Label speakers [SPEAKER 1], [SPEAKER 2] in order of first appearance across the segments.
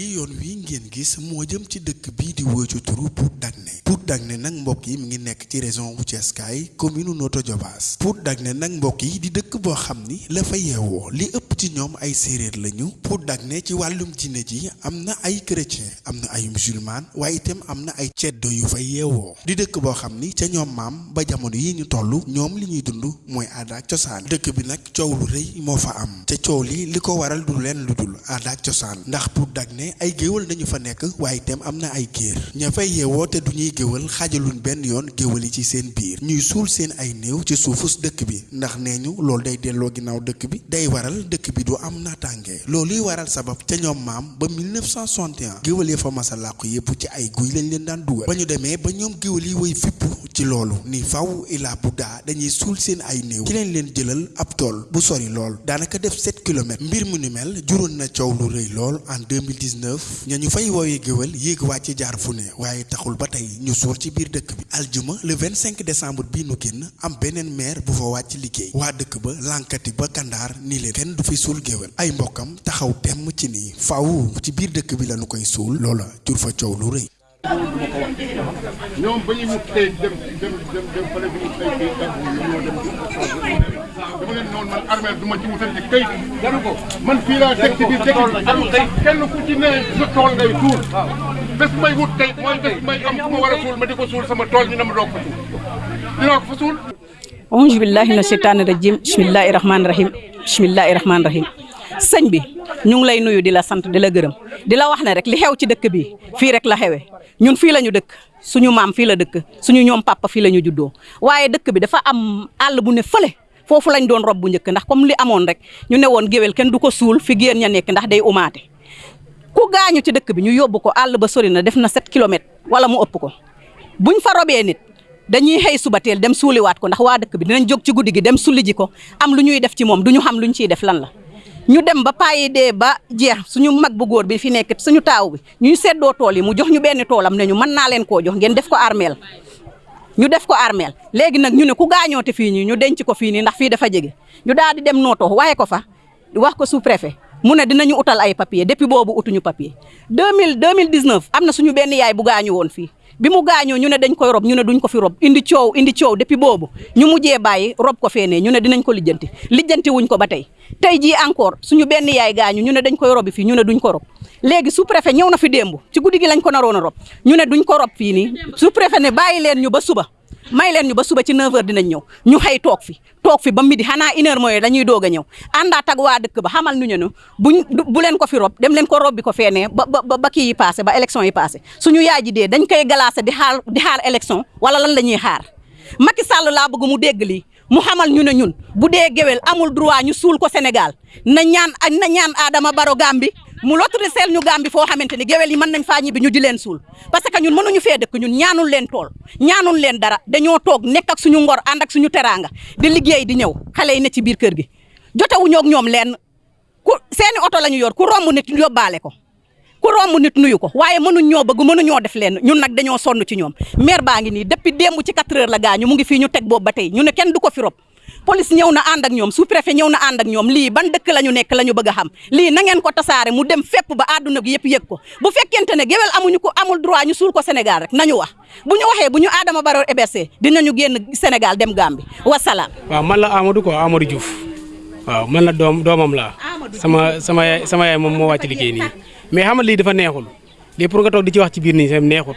[SPEAKER 1] yi yoon wi ngeen gis moo jëm ci dëkk bii di wóoy ci turu Pout Dagné Pout Dagné nag mbokk yi mi ngi nekk ci région wu Thiès kaay commune Notto Diobass. Pout Dagné nag mbokk yi di dëkk boo xam ni la fa yeewoo li ëpp ci ñoom ay séeréer lañu. Pout Dagné ci wàllum diine ji am na ay chrétien am na ay musulman waaye itam am na ay ceddo yu fa yeewoo. Di dëkk boo xam ni ca ñoom maam ba jamono yi ñu toll ñoom li ñuy dund mooy aada ak cosaan. Dëkk bi nag coow lu fa am. Te coow li li ko waral du leen ndax ay géwal nañu fa nekk waaye itam am na ay géer. Ña fay yeewoo te du ñuy géwal xaajaluñ benn yoon géwal yi ci seen biir. Ñuy suul seen ay néew ci suufus dëkk bi. Ndax nee ñu loolu day delloo ginnaaw dëkk bi. Day waral dëkk bi du am naataange. Loolu yi waral sabab ca ñoom maam ba 1961 géwal yi fa masa làqu yépp ci ay guy lañ leen daan dugal. Ba ñu demee ba ñoom géwal yi woy fippu ci loolu ni faw ilaa bu daa dañuy suul seen ay néew. Ci leen leen jëlal ab tool bu sori lool daanaka def 7 kilomètres. Mbir mu ni mel na coow lu 2019 ña ñu fay woowee géwél yéeg wàcc jaar fu ne waaye taxul ba tey ñu suur ci biir dëkk bi. Aljuma le 25 décembre bii nu génn am beneen maire bu fa wàcc liggéey. Waa dëkk ba lànkati ba kandaar nii leen. Kenn du fi suul géwél ay mbokkam taxaw temm ci nii. Faaw ci biir dëkk bi lañu koy suul. Loola jur fa coow lu rëy.
[SPEAKER 2] Ñoom ba ñuy tey dem dem dem dem fële bi ñu tey kii ñu ñoo dem dama leen noonu man armée du ma ci wutal ci këyit jaru ko man fii laa teg ci biir dëkk bi kenn ku ci ne sa tool ngay tuul bés may wut tey mooy bés may am fu ma war a suul ma di ko suul sama tool ñu ne ma doog ko suul dinaa ko fa suul
[SPEAKER 3] auzu billahi mina sheytaani rajim bismillahi rahmaani rahim bismillahi rahmaani rahim sëñ bi ñu ngi lay nuyu di la sant di la gërëm di la wax ne rek li xew ci dëkk bi fii rek la xewee ñun fii la ñu dëkk. Suñu maam fii la dëkk. Suñu papa fii la ñu juddoo. Waaye dëkk bi dafa am àll bu ne fële. Foofu lañ doon rob bu njëkk. Ndax comme li amoon rek ñu ne woon géwél kenn du fi géer ña nekk ndax day umaate. Ku gaañu ci dëkk bi ñu ko ba na def na 7 kilomètres wala mu ëpp ko. Buñ fa robee nit dañuy xëy suba teel dem suuliwaat ko ndax waa dëkk bi dinañ jóg ci dem sulli ji ko am lu ñuy def ci moom du ñu xam lu ñu ciy def lan la ñu dem ba payi dee ba jeex suñu mag bu góor bi fi nekk suñu taaw bi ñuy seddoo tool yi mu jox ñu benn toolam ne ñu mën naa leen jox ngeen def ko armeel. ñu def ko armeel. léegi nag ñu ne ku gaañoote fii nii ñu denc ko fii nii ndax dafa ñu daal di dem nooto waaye ko fa wax ko sous préfet mu ne dinañu utal ay papier depuis boobu utuñu papier. 2000 2019 am na suñu benn yaay bu gaañu bi mu gaañoo ñu ne dañ koy rob ñu ne duñ ko fi rob. Indi coow indi coow depuis boobu. Ñu mujjee bàyyi rob ko feenee ñu ne dinañ ko lijjanti. Lijjanti wuñ ko ba tey. Tey jii encore suñu benn yaay gaañu ñu ne dañ koy robi fii ñu ne duñ ko rob. Léegi sous préfet ñëw na fi démb. Ci guddi gi lañ ko naroon a rob. Ñu ne duñ ko rob fii nii. Sous préfet ne bàyyi leen ñu ba suba may leen ñu ba suba ci 9h dinañ ñëw. Ñu xëy toog fi. Toog fi ba midi. Xanaa une heure mooy dañuy doog a ñëw. Àndaat ak waa ba. Xamal ñu ne buñ bu leen ko fi rob dem leen ko rob bi ko feenee ba ba ba kii yi passé ba élection yi passé. Suñu yaay ji dañ koy glacé di xaar di xaar élection wala lan la xaar? Macky Sall bëgg mu dégg mu xamal ñu ne ñun bu amul droit ñu suul ko Sénégal. Na ñaan na ñaan Adama Baro Gambi mu lotriseel ñu Gambi foo xamante ni géwél yi mën nañ faa ñibbi ñu di leen suul. Parce que ñun mënuñu fee dëkk ñun ñaanul leen tool ñaanul leen dara dañoo toog nekk ak suñu ngor ànd ak suñu teraanga di liggéey di ñëw xale yi ne ci biir kër gi. Jotewuñoo ak ñoom leen ku seeni oto la ñu yor ku nit ko ku romb nit nuyu ko waaye mënuñ ñoo bëgg mënuñoo def leen ñun nag dañoo sonn ci ñoom. Maire baa depuis ci 4 heures la mu ngi ñu ñu ne kenn fi rob police ñëw na ànd ak ñoom sous préfet ñëw na ànd ak ñoom. Lii ban dëkk la ñu nekk la ñu bëgg xam. Lii na ngeen ko tasaare mu dem fépp ba àdduna gi yëpp yëg ko. Bu fekkente ne géwél amuñu ko amul droit ñu suul ko Sénégal rek. Nañu wax. Bu ñu waxee bu ñu Adama Barrow hébergé dinañu génn Sénégal dem Gambie. Wasalaam.
[SPEAKER 4] waaw man la Amadou quoi Amadou Diouf. Waaw man la doom doomam laa sama sama sama yaay moom moo wàcc liggéey nii. Mais xam nga lii dafa neexul. Lii pour nga toog di ci wax ci biir sam neexul.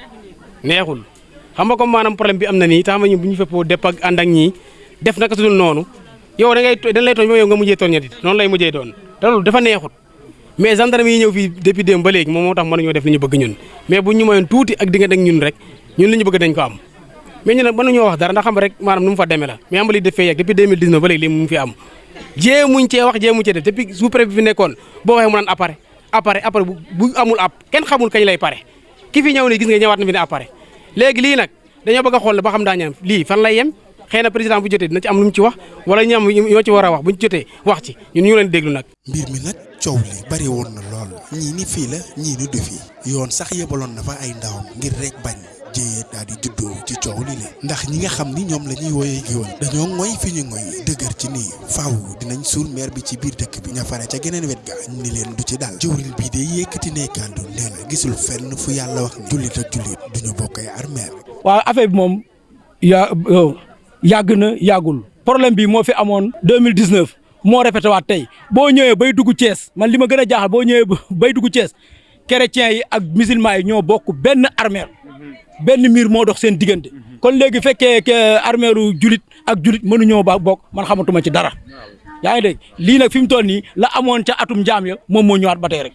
[SPEAKER 4] Neexul. Xam nga comme maanaam problème bi am na nii tax ma ñu bu ñu feppoo depp ak ànd ak ñii def naka su dul noonu yow da ngay dañ lay yow nga mujjee tooñ ñetti noonu lay mujjee doon. Te loolu dafa neexut. Mais gendarme yi ñëw fii depuis démb ba léegi moom moo tax mënuñoo def li ñu bëgg ñun. Mais bu ñu mayoon tuuti ak diggante ak ñun rek ñun li ñu bëgg dañ ko am. Mais ñu nag mënuñoo wax dara ndax xam rek maanaam nu fa demee la. Mais am li def fee yegg depuis 2019 ba léegi li mu fi am. Jéemuñ cee wax jéemuñ cee def. Depuis sous préfet fi nekkoon boo waxee mu naan appareil appareil appareil bu amul app kenn xamul kañ lay pare. Ki fi ñëw ni gis nga ñëwaat na fi ne appareil. Léegi lii nag dañoo bëgg a xool ba xam daa ñam lii fan lay yem xëy na président bu jotee dina ci am lu mu ci wax wala ñam ñoo ci war a wax bu ñu jotee wax ci ñun ñu leen déglu nag.
[SPEAKER 1] mbir mi nag coow li bari woon na lool. Ñii ni fii la ñii ni du fii. Yoon sax yebaloon na fa ay ndawam ngir rek bañ jéyee daal di juddoo ci coow li le. Ndax ñi nga xam ni ñoom la ñuy wooyee géwël dañoo ngoy fi ñu ngoy dëgër ci nii faaw dinañ suul maire bi ci biir dëkk bi ña fare ca geneen wet ga ni leen du ci dal. Jëwriñ bii de yëkkati ne nee na gisul fenn fu yàlla wax ni jullit ak jullit duñu bokk ay armeel.
[SPEAKER 5] Waaw affaire bi moom yaa yàgg na yàggul. Problème bi moo fi amoon 2019 moo répété waat tey. Boo ñëwee bay dugg Thiès man ma a jaaxal boo ñëwee bay dugg Thiès chrétiens yi ak musulmans yi ñoo bokk benn armeel. Benn miir moo dox seen diggante. Kon léegi fekkee armeelu julit ak julit mënuñoo ba bokk man xamatuma ci dara. Yaa ngi dégg? Lii nag fi la amoon ca atum njaam ya moom moo ñëwaat rek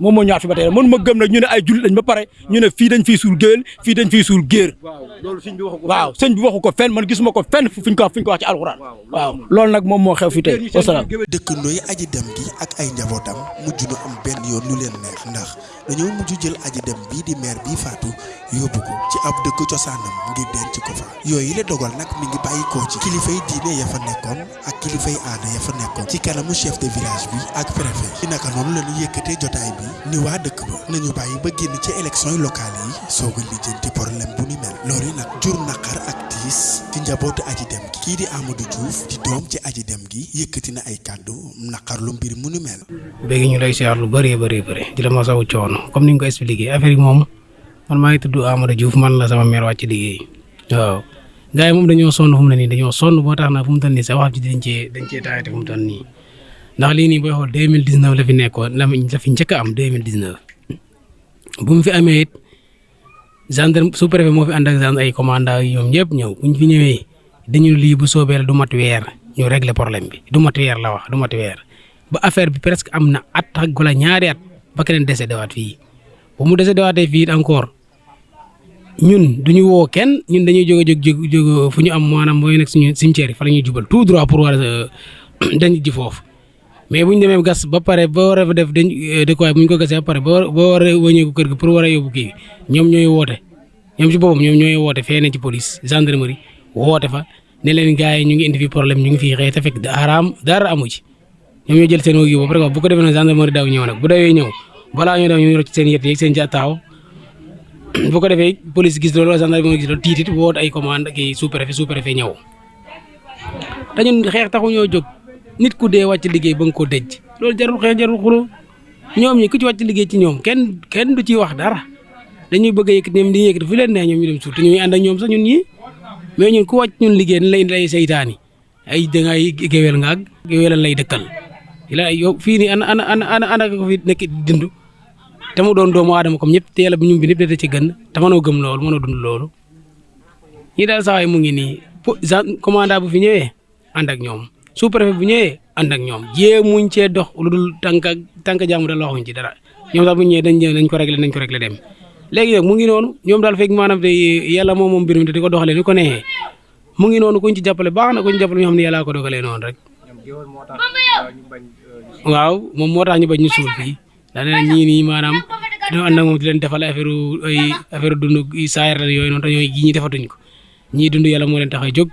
[SPEAKER 5] moom moo ñëwaat fi ba tey mënu ma gëm nag ñu ne ay lañ ba pare ñu ne fii dañ fiy suul géwél fii dañ fiy suul géer. Waaw sëñ bi waxu ko fenn. Man gisuma ko fenn fu ñu ko wax fu ñu ko wax ci alxuraan. Waaw loolu nag moom moo xew fi tey. Wasalaam.
[SPEAKER 1] dëkkandoo yi aji dem gi ak ay njabootam mujj nu am benn yoon lu leen neex ndax dañoo mujj jël aji dem bii di maire bii faatu yóbbu ko ci ab dëkk cosaanam ngir denc ko fa. Yooyu la dogal nag mi ngi bàyyi koo ci kilifay diine ya fa nekkoon ak kilifay aada ya fa nekkoon ci kanamu chef de village bi ak préfet ci naka noonu la ñu jotaay bi ni waa dëkk ba nañu bàyyi ba génn ci élection yi locales yi soog a lijjanti problème bu ni mel. Loolu nag jur naqar ak tiis ci njabootu aji dem gi. Di Amadou Diouf di doom ci aji dem gi yëkkati na ay kàddu naqar lu mbir mu ni mel.
[SPEAKER 4] Léegi ñu lay siyaar lu di la masawu coono comme ni nga ko expliqué affaire yi moom man maa ngi tudd Amadou Diouf man la sama mère wàcc liggéey. Waaw. Gars yi moom dañoo sonn fu mu ne nii dañoo sonn boo tax na fu mu toll nii sax wax ji dañ cee dañ cee taayate fu mu toll nii. Ndax lii nii booy xool deux mille dix neuf la fi nekkoon la la fi njëkk a am deux mille dix neuf bu mu fi amee it gendarme sous préfet moo fi ànd ak gendarme ay commandant yi ñoom ñëpp ñëw. Bu fi ñëwee dañu lii bu soobee la du mat weer ñu régler problème bi. Du mat weer la wax du mat weer. Ba affaire bi presque am na at ak wala ñaari at ba keneen décédé waat fii. Bu mu décédé waatee it encore ñun duñu woo kenn ñun dañuy jóge jóg jóg jóg fu ñu am maanaam mooy nekk suñu cimetière fa la ñuy jubal tout droit pour war dañ ji foofu. Mais bu ñu demee gas ba pare ba war a def dañ dëkkuwaay bu ñu ko gasee ba pare ba war ba war a wëñeeku kër gi pour war a yóbbu kii ñoom ñooy woote. Ñoom ci boppam ñoom ñooy woote fee ne ci police gendarmerie woote fa ne leen gars yi ñu ngi indi fi problème ñu ngi fii xëy te daraam dara amu ci. Ñoom ñoo jël seen pare bu ko defee nag gendarmerie daw ñëw nag bu dawee ñëw balaa ñoo daw ñu rocc seen yet yeeg seen taxaw bu ko defee police gis loolu gendarmerie gis loolu tiitit woote ay commande kii sous préfet sous préfet ñëw. Te ñun xeex taxu ñoo jóg. Nit ku dee wàcc liggéey ba nga koo dëj. Loolu jarul xeex jarul xuloo. Ñoom ñi ku ci wàcc liggéey ci ñoom kenn kenn du ci wax dara. Dañuy bëgg yëkkati ñoom di yëkkati fu leen neex ñoom ñu dem suuf te ñuy ànd ak ñoom sax ñun ñii mais ñun ku wàcc ñun liggéey dañ lay indi ay seytaani. Ay dangay géwél nga ak géwélan lay dëkkal. La yow fii nii ana ana ana ana ko fi nekk di dund te mu doon doomu aadama comme ñëpp te yàlla bu ñu bi ñëpp da ci gën te mënoo gëm loolu mënoo dund loolu. Ñi daal saa mu ngi nii commandant bu fi ñëwee ànd ak ñoom sous préfet bu ñëwee ànd ak ñoom jéemuñ cee dox lu dul tànk tànk jàmm da waxuñ ci dara. Ñoom daal bu ñëwee dañ dañ ko réglé nañ ko réglé dem. Léegi nag mu ngi noonu ñoom daal fekk maanaam te yàlla moom moom mbir mi te di ko doxalee ni ko neexee. Mu ngi noonu kuñ ci jàppale baax na kuñ ci jàppale ñoo xam ne yàllaa ko dogalee noonu rek. Waaw moom moo tax ñu bañ ñu suul fii ñii nii maanaam dañoo ànd ak moom di leen defal affaire ay affaire dund saayar la yooyu noonu te ñooy gi ñi defatuñ ko ñii dund yàlla moo leen tax a jóg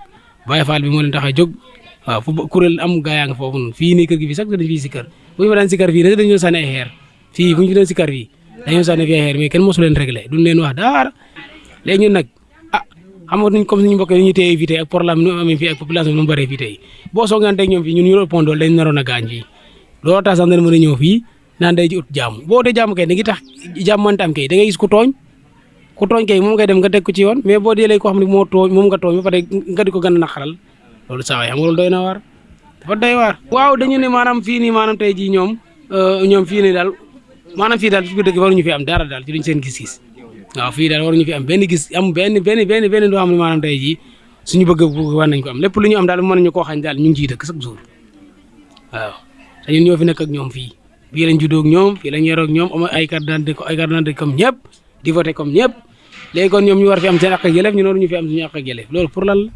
[SPEAKER 4] Baye Fall bi moo leen tax a jóg waaw fu kuréel am gaa yaa nga foofu noonu fii nii kër gi fii sax dañu fii si kër bu ñu daan si kër fii dañu dañoo sànni ay xeer fii bu ñu fi doon si kër fii dañoo sànni fii ay xeer mais kenn mosu leen réglé duñ leen wax dara léegi ñun ah xam nga comme suñu mbokk ñu téye fii tey ak problème nu amee fii ak population mu bëree fii tey boo soogante ak ñoom fii ñun ñu doole dañ naroon a gaañ fii looloo tax sax mën a ñëw fii naan day ji ut jàmm boo dee jàmm kay da ngi tax jàmm mënta am kay da ngay gis ku tooñ. Ku tooñ kay moom ngay dem nga teg ko ci yoon mais boo dee léegi koo xam ne moo tooñ moom nga tooñ ba pare nga di ko gën a naqaral loolu saa waay xam nga loolu doy waar. Waaw dañu ne maanaam fii nii maanaam tey jii ñoom ñoom fii nii daal maanaam fii daal ci biir dëkk waruñu fi am dara daal ci luñ seen gis-gis. Waaw fii daal waruñu fi am benn gis am benn benn benn doo xam ne maanaam tey jii suñu bëgg war nañ ko am. Lépp lu ñu am daal mën nañu koo xañ daal ñu ngi ciy dëkk chaque jour. Waaw ñun ñoo fi nekk ak ñoom fii fii lañ juddoo ak ñoom fii lañ yoroo ak ñoom am ay carte d'identité ay carte d'identité comme ñëpp di voté comme ñëpp. Léegi kon ñoom ñu war fi am seen ak yelleef ñu noonu ñu fi am suñu ak yelleef. Loolu pour lan la?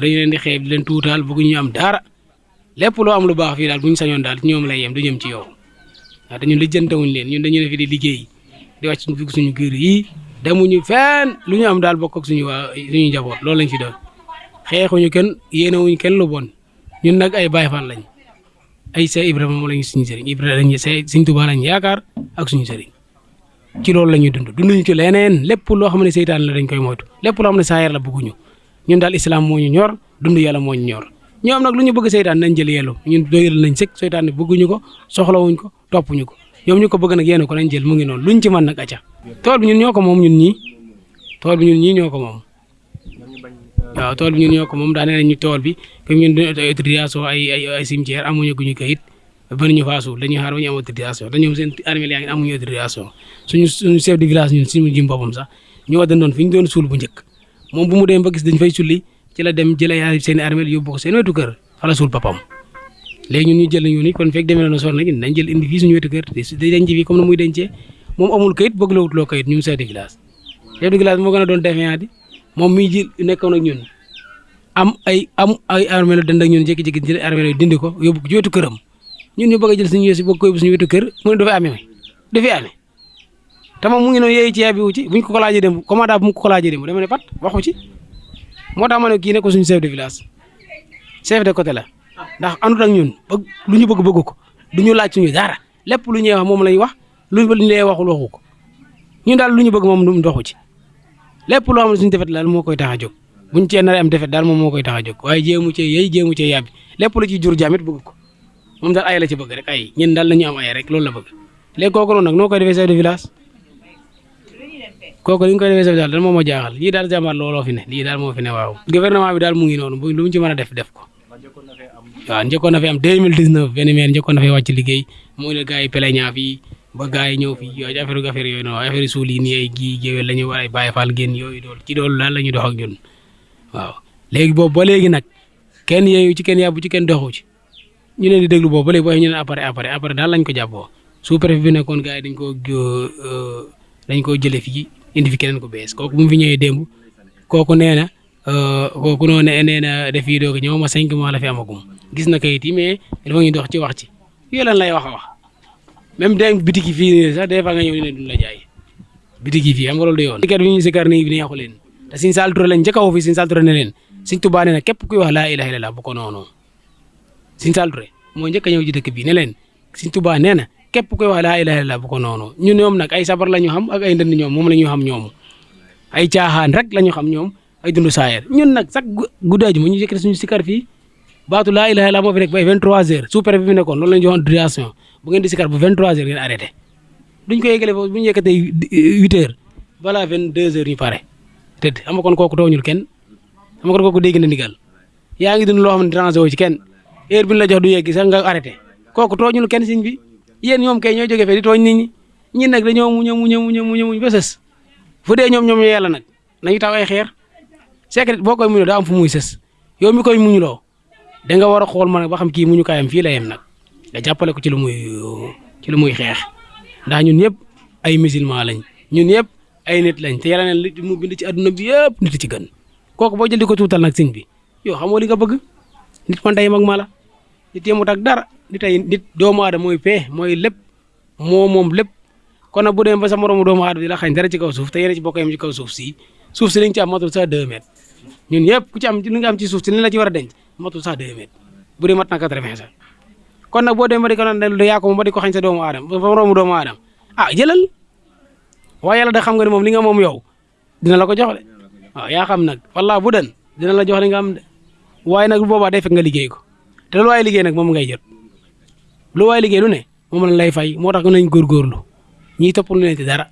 [SPEAKER 4] Dañu leen di xeeb di leen tuutaal bëgguñu am dara. Lépp loo am lu baax fii daal bu ñu sañoon daal ci ñoom lay yem du jëm ci yow. Waaw te ñun lijjantewuñ leen ñun dañu ne fi di liggéey di wàcc suñu dugg suñu kër yi demuñu fenn. Lu ñu am daal bokk ak suñu waa suñu njaboot loolu lañ fi doon. Xeexuñu kenn yéenewuñ kenn lu bon. Ñun nag ay Baay Faal lañ ay Seex Ibrahima moom lañu suñu sëriñ Ibrahima dañuy Seex Sëriñ Tuubaa lañ yaakaar ak suñu sëriñ. Ci loolu la ñuy dund dunduñu ci leneen lépp loo xam ne seytaan la dañ koy moytu lépp loo xam ne saayar la bëgguñu ñun daal islam moo ñu ñor dund yàlla moo ñu ñor. Ñoom nag lu ñu bëgg seytaan nañ jël yellu ñun doyal nañ sëkk seytaan ne bëgguñu ko soxlawuñ ko toppuñu ko. Ñoom ñu ko bëgg nag yéen ko nañ jël mu ngi noonu luñ ci mën nag acca. Tool bi ñun ñoo ko moom ñun ñii tool bi ñun ñii ñoo ko moom waaw tool bi ñun ñoo ko moom daa nee nañ ñu tool bi comme ñun autorisation ay ay ay cimetière amuñu guñu kayit ba ñu faa suul dañuy xaar ñu am autorisation ñoom seen armée yaa ngi amuñu autorisation. Suñu suñu chef de village ñun suñu jëm boppam sax ñoo dandoon fi ñu doon suul bu njëkk. Moom bu mu dem ba gis dañ fay sulli ci la dem jëlee ay seen armée yóbbu ko seen wetu kër fa la suul papam léegi ñun ñu jël ñu ni kon fekk demee na sor na ñun dañ jël indi fii suñu wetu kër denc fii comme na muy dencee. Moom amul kayit bëgg la wutloo kayit ñun chef de village. Chef de village moo gën a doon défiant di moom miy ji nekkoon ak ñun. Am ay am ay armée la dend ak ñun jékki-jékki jël armée dindi ko yóbbu ko këram. Ñun ñu bëgg jël suñu yësi bëgg ko yóbbu suñu wetu kër mu ne dafay amee dafay amee. Te moom mu ngi noonu yeeyu ci yàbbi wu ci buñ ko ko laajee dem commandant bu mu ko laajee dem dama ne pat waxu ci. Moo tax ma ne ko suñu chef de village. Chef de côté la. Ndax àndut ak ñun bëgg lu ñu bëgg bëgg ko. Du ñu laaj suñu dara. Lépp lu ñuy wax moom lañ wax lu ñu lay waxul waxu ko. Ñun daal lu ñu bëgg moom du doxu ci lépp loo xam ne suñu defet daal moo koy tax a jóg. Buñ cee nar am defet daal moom moo koy tax a jóg. Waaye jéemu cee yey jéemu cee yàbbi. Lépp lu ci jur jaamit bëgg ko. Moom daal ay la ci bëgg rek ay. Ñun daal nañu am ay rek loolu la bëgg. Léegi kooku noonu nag noo koy defee chef de village? Kooku li ñu koy defee chef daal moom moo jaaxal. Daal jàmbaar looloo fi ne lii daal moo fi ne waaw. Gouvernement bi daal mu ngi bu lu ci mën a def def ko. Waaw njëkkoon na fi am 2019 benn maire na fi wàcc liggéey. Moo ne gars yi plaignant fii ba gars yi ñëw fii yooyu affaire affaire yooyu noonu affaire suul yi nii ay gii géwél la ñu war ay bàyyi faal génn yooyu dool ci daal la ñuy dox ak ñun waaw. Léegi boobu ba léegi nag kenn yeeyu ci kenn yàbbu ci kenn doxu ci. Ñu leen di déglu boobu ba léegi boo ñu ne après après après daal lañ ko jàppoo. Sous préfet bi nekkoon gars yi dañ koo dañ koo jëlee fii indi fi keneen ko bees. Kooku bu mu fi ñëwee démb kooku nee na kooku noonu nee na def yi doog ñëw ma cinq mois la fi amagum. Gis na kayit yi mais dafa ngi dox ci wax ci. Yooyu lan lay wax wax même dem bitiki fii nii sax fois nga ñëw ne duñ la jaay. Bitiki fii xam nga loolu du yoon. sikar bi ñu sikar nii bi neexu leen. Te Sëñ Saaliw Ture lañ njëkk a woo fii Sëñ Saaliw Ture ne leen Sëñ Tuubaa nee na képp kuy wax laa ilaaha illallaah bu ko Sëñ Saaliw Ture moo njëkk a ñëw ci dëkk bi ne leen Sëñ Tuubaa nee na képp kuy wax laa ilaaha illallaah bu ko noonu ñun ñoom nag ay sabar la ñu xam ak ay ndënd ñoom moom la ñu xam ñoom. Ay caaxaan rek la ñu xam ñoom ay dundu saayer ñun nag sax guddaaju ma ñu yëkkati suñu sikar fii. Baatu laa ilaaha illallaah moo fi nekk ba ay 23h sous préfet bi fi nekkoon loolu la ñu joxoon autorisation bu ngeen di sikar bu 23h ngeen arrêté. Duñ ko foofu bu ñu yëkkatee 8h balaa 22h ñu pare. Tëdd xam kon kooku tooñul kenn. Xam kon kooku dégg na ndigal. Yaa ngi dund loo xam dérangé woo ci kenn. Heure bi ñu la jox du yegg sax nga arrêté. Kooku tooñul kenn siñ bi. Yéen ñoom kay ñoo jógee fee di tooñ nit ñi. Ñi nag dañoo muñ a muñ a muñ ba sës. Fu dee ñoom ñoom yàlla nag nañu taw ay xeer. Secret boo koy muñoo daa am fu muy sës. Yow mi koy muñuloo da nga war a xool ma nag ba xam kii muñu kaayam fii la yem nag nga jàppale ko ci lu muy ci lu muy xeex. Ndax ñun ñëpp ay musulman lañ. Ñun ñëpp ay nit lañ. Te yàlla ne li mu bind ci adduna bi yëpp nit ci gën. Kooku boo jël di ko tuutal nag sëñ bi yow li nga bëgg. Nit man tey mag ma la nit yemut ak dara. Nit ay nit doomu aadama mooy pee mooy lépp. Moo moom lépp. Kon nag bu demee ba sa moromu doomu aadama di la xañ dara ci kaw suuf te yéen ci bokk yam ci kaw suuf si suuf si li nga ci am matul sax deux mètres. Ñun yëpp ku ci am li nga am ci suuf si li la ci war a denc matul sax deux mètres. Bu dee mat na quatre-vingts sax kon nag boo demee ba di ko naan yaa ko moom ba di ko xañ sa doomu aadama ba moromu doomu aadama. Ah jëlal. Waaye yàlla da xam nga ne moom li nga moom yow dina la ko jox de. Yaa xam nag. Wallaahi bu den dina la jox li nga am de. Waaye nag bu boobaa day fekk nga liggéey ko. Te lu waay liggéey nag moom ngay jot. Lu waay liggéey lu ne moom lañ lay fay moo tax nañ góorgóorlu. Ñiy topp lu leen ci dara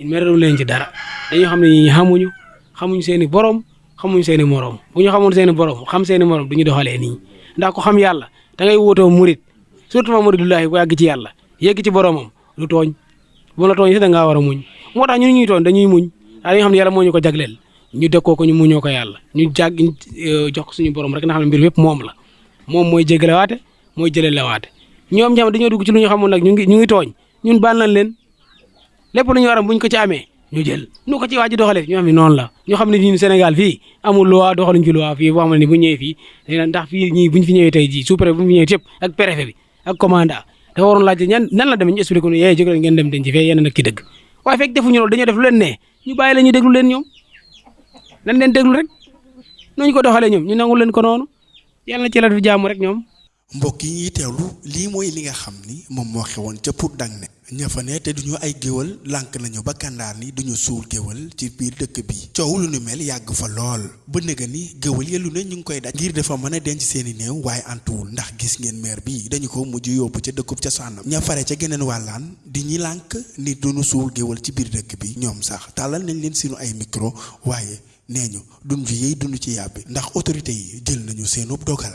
[SPEAKER 4] meralu leen ci dara. Dañoo xam ne ñi xamuñu xamuñ seen i borom xamuñ seen i morom. Bu ñu xamoon seen i borom xam seen i morom du ñu doxalee nii. Ndax ko xam yàlla da ngay wootoo murit surtout ma muridullahi bu yàgg ci yàlla yegg ci boromam du tooñ. Bu la tooñ si da ngaa war a muñ. Moo tax ñun ñuy tooñ dañuy muñ. Dañoo xam ne yàlla moo ñu ko jagleel ñu dëkkoo ko ñu muñoo ko yàlla. Ñu jàgg jox ko suñu borom rek nga xam ne mbir yëpp moom la. Moom mooy jégalewaate mooy jëlelewaate. Ñoom ñam dañoo dugg ci lu ñu xamul nag ñu ngi ñu ngi tooñ. Ñun baal nañ leen. Lépp lu ñu war a buñ ko ci amee ñu jël. Nu ko ci waa ji doxalee ñu xam ne noonu la. Ñu xam ne ñun Sénégal fii amul loi doxaluñ ci loi fii boo xam ne bu ñëwee fii ndax fii ñii buñ fi ñëwee tey jii sous préfet bu fi ñëwee ak préfet bi ak commandant. Dafa waroon laajte ñan nan la demee ñu expliqué ko yee jóg leen ngeen dem denc fee yéen nag ki dëgg waaye fekk defuñu loolu dañoo def lu leen ne ñu bàyyi la ñu déglu leen ñoom. Nan leen déglu rek. Nuñ ko doxalee ñoom ñu nangu leen ko noonu. Yàlla na ci la fi jàmm rek ñoom
[SPEAKER 1] mbokk yi ñuy teewlu lii mooy li nga xam ni moom moo xewoon ca Pout Dagné ña fa ne te duñu ay géwal lànk nañu ba kàndaar ni duñu suul géwal ci biir dëkk bi. Coow lu nu mel yàgg fa lool. Ba nëga ni géwal ya ne ñu ngi koy daj ngir dafa mën a denc seeni néew waaye antuwul ndax gis ngeen maire bi dañu ko mujj yóbbu ca dëkkub ca sànnam ña fare ca geneen wàllaan di ñi lànk ni duñu suul géwal ci biir dëkk bi. Ñoom sax tàllal nañ leen sinu ay micro waaye nee ñu duñ fi yëy duñu ci yàbbi ndax autorité yi jël nañu seenub dogal